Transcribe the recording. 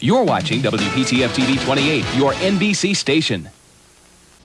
You're watching WPTF TV 28, your NBC station.